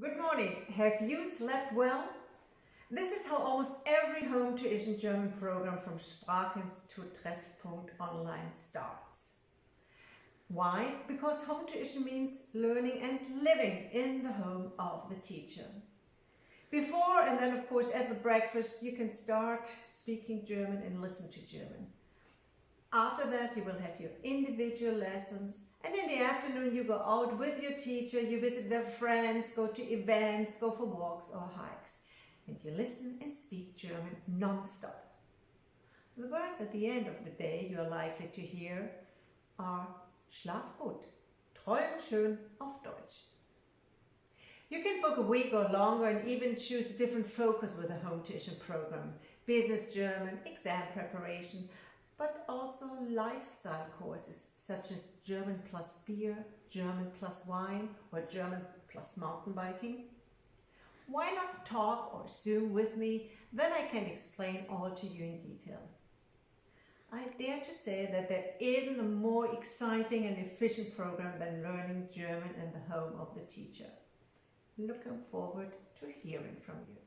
Good morning. Have you slept well? This is how almost every home tuition German program from Sprachinstitut Treffpunkt Online starts. Why? Because home tuition means learning and living in the home of the teacher. Before and then of course at the breakfast you can start speaking German and listen to German. After that you will have your individual lessons and in the afternoon you go out with your teacher, you visit their friends, go to events, go for walks or hikes and you listen and speak German non-stop. The words at the end of the day you are likely to hear are Schlaf gut, träum schön auf Deutsch. You can book a week or longer and even choose a different focus with a home tuition program. Business German, exam preparation, but also lifestyle courses such as German plus beer, German plus wine or German plus mountain biking. Why not talk or Zoom with me, then I can explain all to you in detail. I dare to say that there isn't a more exciting and efficient program than learning German in the home of the teacher. Looking forward to hearing from you.